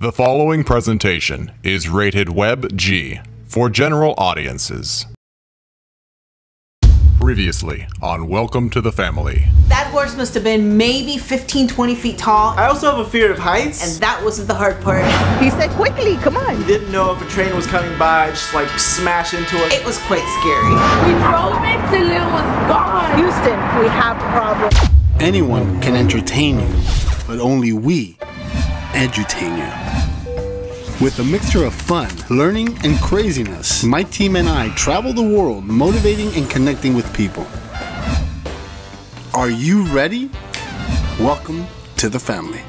The following presentation is rated Web G for general audiences. Previously on Welcome to the Family. That horse must have been maybe 15, 20 feet tall. I also have a fear of heights. And that wasn't the hard part. He said, quickly, come on. didn't know if a train was coming by, just like smash into it. It was quite scary. We drove it till it was gone. Houston, we have problems. Anyone can entertain you, but only we edutain you. With a mixture of fun, learning, and craziness, my team and I travel the world motivating and connecting with people. Are you ready? Welcome to the family.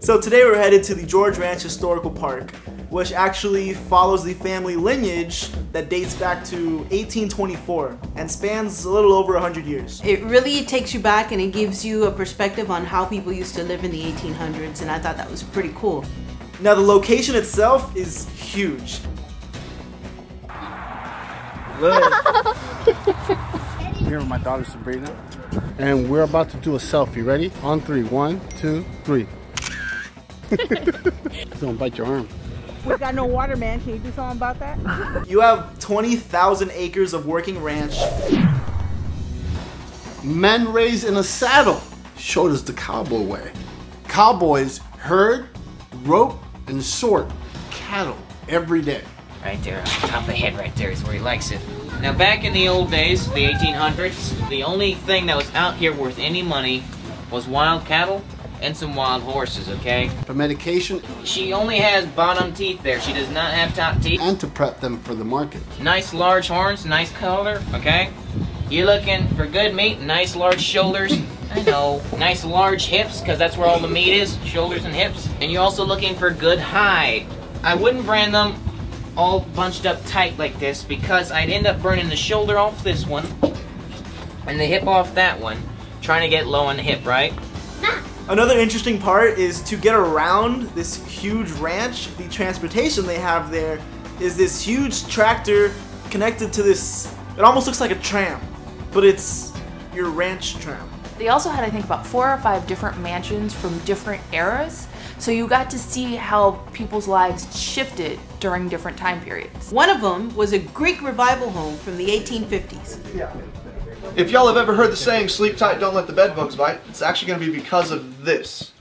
So today we're headed to the George Ranch Historical Park, which actually follows the family lineage that dates back to 1824 and spans a little over 100 years. It really takes you back and it gives you a perspective on how people used to live in the 1800s, and I thought that was pretty cool. Now the location itself is huge. I'm here with my daughter Sabrina, and we're about to do a selfie. Ready? On three. One, two, three. Don't bite your arm. We got no water, man. Can you do something about that? You have 20,000 acres of working ranch. Men raised in a saddle showed us the cowboy way. Cowboys herd, rope, and sort cattle every day. Right there, on top of the head right there is where he likes it. Now back in the old days, the 1800s, the only thing that was out here worth any money was wild cattle and some wild horses, okay? For medication She only has bottom teeth there. She does not have top teeth. and to prep them for the market. Nice large horns, nice color, okay? You're looking for good meat, nice large shoulders. I know. Nice large hips, because that's where all the meat is, shoulders and hips. And you're also looking for good hide. I wouldn't brand them all bunched up tight like this because I'd end up burning the shoulder off this one and the hip off that one, trying to get low on the hip, right? Another interesting part is to get around this huge ranch, the transportation they have there is this huge tractor connected to this, it almost looks like a tram, but it's your ranch tram. They also had, I think, about four or five different mansions from different eras. So you got to see how people's lives shifted during different time periods. One of them was a Greek revival home from the 1850s. If y'all have ever heard the saying, sleep tight, don't let the bed bugs bite, it's actually going to be because of this.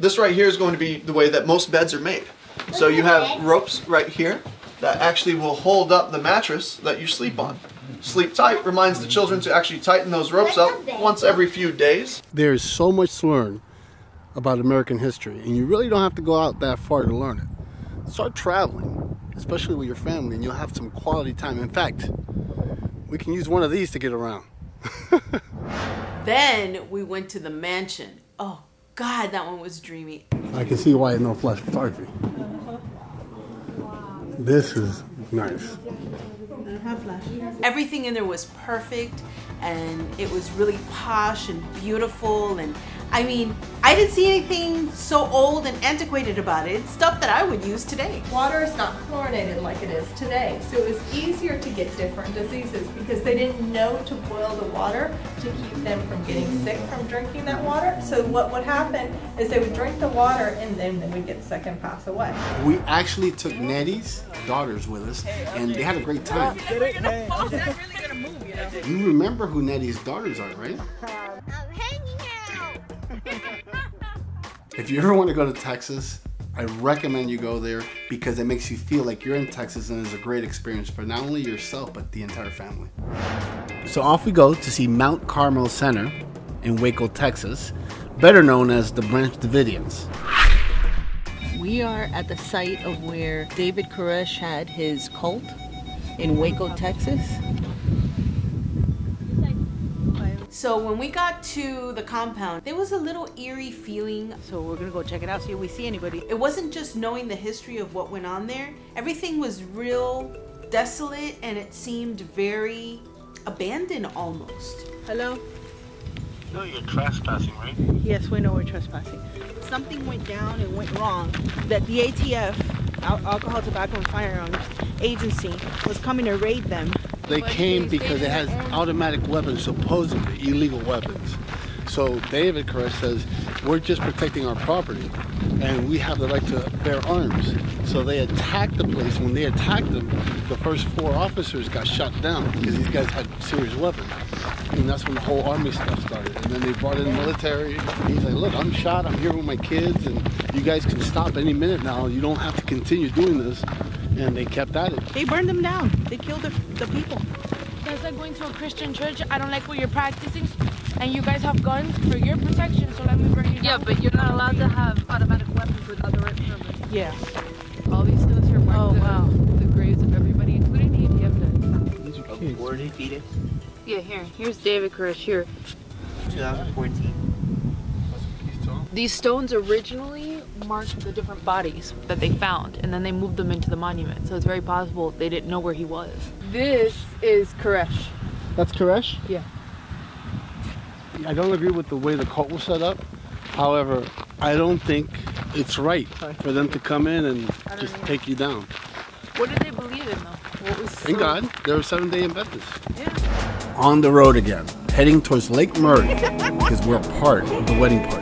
This right here is going to be the way that most beds are made. So you have ropes right here that actually will hold up the mattress that you sleep on. Sleep tight reminds the children to actually tighten those ropes up once every few days. There is so much to learn about American history, and you really don't have to go out that far to learn it. Start traveling, especially with your family, and you'll have some quality time. In fact, we can use one of these to get around. Then we went to the mansion. Oh, God, that one was dreamy. I can see why no flash photography. This is nice. Everything in there was perfect and it was really posh and beautiful and I mean, I didn't see anything so old and antiquated about it. It's stuff that I would use today. Water is not chlorinated like it is today, so it was easier to get different diseases because they didn't know to boil the water to keep them from getting sick from drinking that water. So what would happen is they would drink the water and then they would get sick and pass away. We actually took Nettie's daughters with us, and they had a great time. You remember who Nettie's daughters are, right? Uh, If you ever want to go to Texas, I recommend you go there because it makes you feel like you're in Texas and it's a great experience for not only yourself but the entire family. So off we go to see Mount Carmel Center in Waco, Texas, better known as the Branch Davidians. We are at the site of where David Koresh had his cult in Waco, Texas. So when we got to the compound, there was a little eerie feeling. So we're gonna go check it out, see if we see anybody. It wasn't just knowing the history of what went on there. Everything was real desolate and it seemed very abandoned almost. Hello? No, you're trespassing, right? Yes, we know we're trespassing. Something went down and went wrong. That the ATF, Al- Alcohol, Tobacco, and Firearms Agency, was coming to raid them. They came because it has automatic weapons, supposedly illegal weapons. So David Koresh says, we're just protecting our property and we have the right to bear arms. So they attacked the place. When they attacked them, the first four officers got shot down because these guys had serious weapons. And that's when the whole army stuff started. And then they brought in military. He's like, look, I'm shot. I'm here with my kids. And you guys can stop any minute now. You don't have to continue doing this. And they kept at it. They burned them down. They killed the, the people. Guys are going to a Christian church. I don't like what you're practicing. And you guys have guns for your protection, so let me bring you down. Yeah, but you're not allowed to have automatic weapons with other instruments. Yeah. All these skills here mark Oh, the, wow. the graves of everybody, including the ATF men. These are kids. War defeated. Yeah, here. Here's David Koresh here. 2014. These stones originally marked the different bodies that they found, and then they moved them into the monument. So it's very possible they didn't know where he was. This is Koresh. That's Koresh? Yeah. I don't agree with the way the cult was set up. However, I don't think it's right for them to come in and just take you down. What did they believe in, though? What was Thank so- God, they're seven day Adventist. On the road again, heading towards Lake Murray because we're part of the wedding party.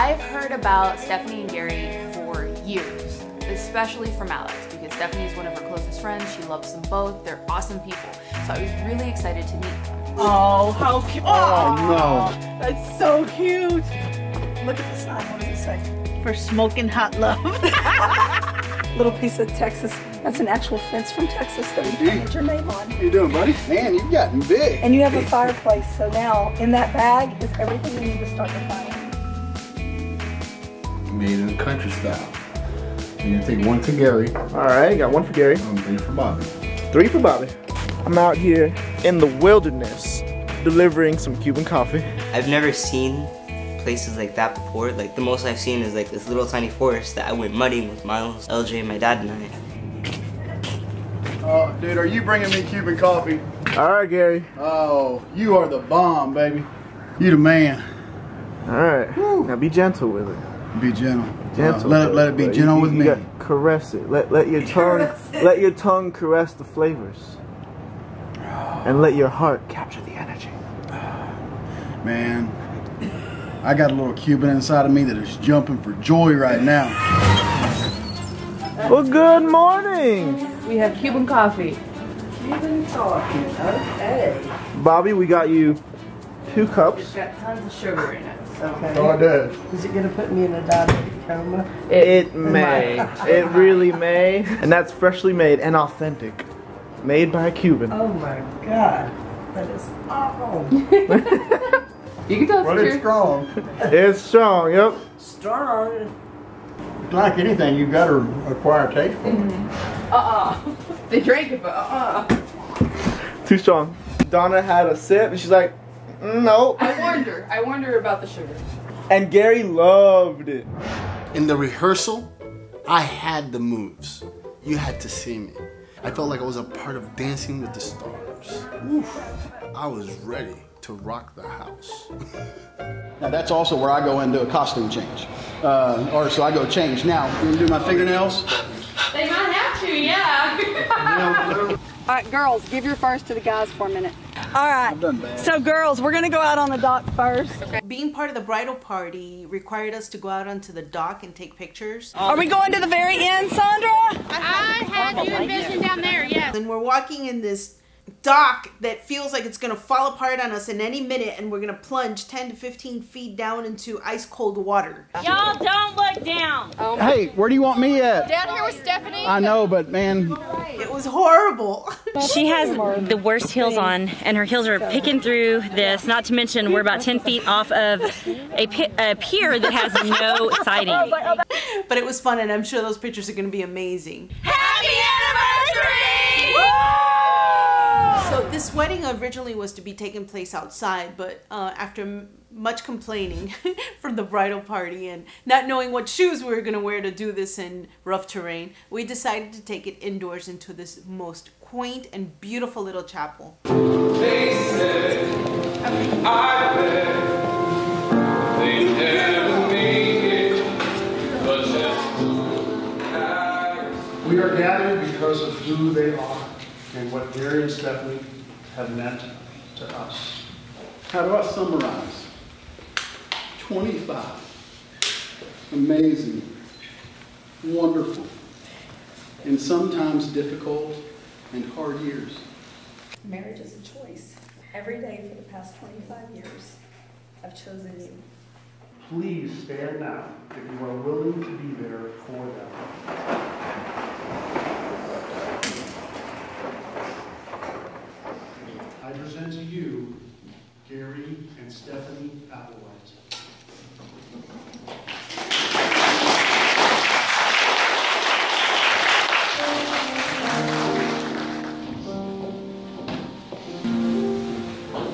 So I've heard about Stephanie and Gary for years, especially from Alex, because Stephanie is one of her closest friends. She loves them both. They're awesome people. So I was really excited to meet them. Oh, how cute. Oh, no. That's so cute. Look at the sign. What does it say? For smoking hot love. Little piece of Texas. That's an actual fence from Texas that we painted your name on. How you doing, buddy? Man, you've gotten big. And you have a fireplace, so now in that bag is everything you need to start your fire. Made in country style. You're gonna take one to Gary. All right, got one for Gary. And three for Bobby. Three for Bobby. I'm out here in the wilderness delivering some Cuban coffee. I've never seen places like that before. Like the most I've seen is like this little tiny forest that I went mudding with Miles, LJ, and my dad, and I. Oh, dude, are you bringing me Cuban coffee? All right, Gary. Oh, you are the bomb, baby. You the man. All right. Now be gentle with it. Be gentle. Gentle. Uh, let it let it be You- gentle you- with you me. gotta caress it. Let let your tongue let your tongue caress the flavors. And let your heart capture the energy. Man, I got a little Cuban inside of me that is jumping for joy right now. Well, good morning. We have Cuban coffee. Cuban coffee, okay. Bobby, we got you two cups. It's got tons of sugar in it. Okay. Oh, it does. Is it gonna put me in a diabetic coma? It may. It really may. And that's freshly made and authentic. Made by a Cuban. Oh my god. That is awful. You can tell But it's strong. It's strong, yep. Strong. Like anything, you've got to acquire taste for it. Uh-uh. They drank it, but uh-uh. Too strong. Donna had a sip and she's like, "Mm, no. I warned her. I warned her about the sugar. And Gary loved it. In the rehearsal, I had the moves. You had to see me. I felt like I was a part of Dancing with the Stars. Oof. I was ready to rock the house. Now that's also where I go into a costume change. Uh, or so I go change. Now, you gonna do my fingernails? They might have to, yeah. All right, girls, give your first to the guys for a minute. All right. So, girls, we're gonna go out on the dock first. Being part of the bridal party required us to go out onto the dock and take pictures. Are we going to the very end, Sandra? I had you envisioned down there, yes. And we're walking in this dock that feels like it's gonna fall apart on us in any minute, and we're gonna plunge 10 to 15 feet down into ice cold water. Y'all don't look down. Hey, where do you want me at? Down here with Stephanie. I know, but man, It was horrible. She has the worst heels on, and her heels are picking through this. Not to mention, we're about 10 feet off of a, pi- a pier that has no siding. but it was fun, and I'm sure those pictures are gonna be amazing. Happy anniversary! So this wedding originally was to be taking place outside, but uh, after much complaining from the bridal party and not knowing what shoes we were going to wear to do this in rough terrain, we decided to take it indoors into this most quaint and beautiful little chapel. we are gathered because of who they are and what Gary and Stephanie have meant to us. How do I summarize? 25 amazing, wonderful, and sometimes difficult and hard years. Marriage is a choice. Every day for the past 25 years, I've chosen you. Please stand now if you are willing to be there for them. I present to you Gary and Stephanie Applewhite.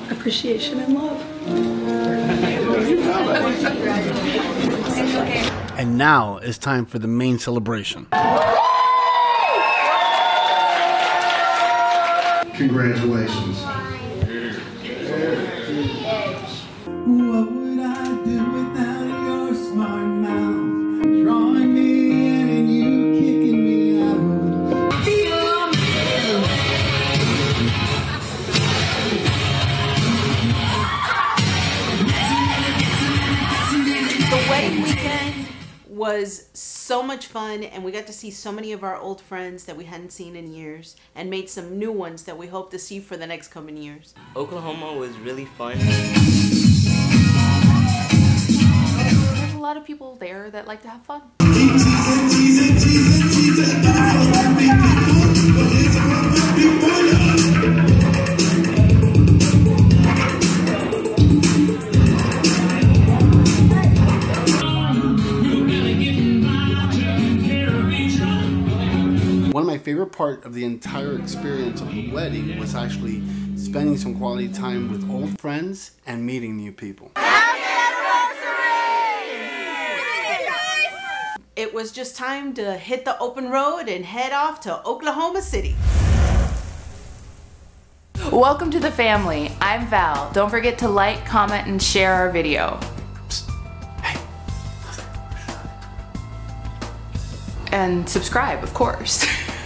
Appreciation and love. And now it's time for the main celebration. Congratulations. Was so much fun, and we got to see so many of our old friends that we hadn't seen in years, and made some new ones that we hope to see for the next coming years. Oklahoma was really fun. There's a lot of people there that like to have fun. Part of the entire experience of the wedding was actually spending some quality time with old friends and meeting new people. It was just time to hit the open road and head off to Oklahoma City. Welcome to the family. I'm Val. Don't forget to like, comment, and share our video. And subscribe, of course.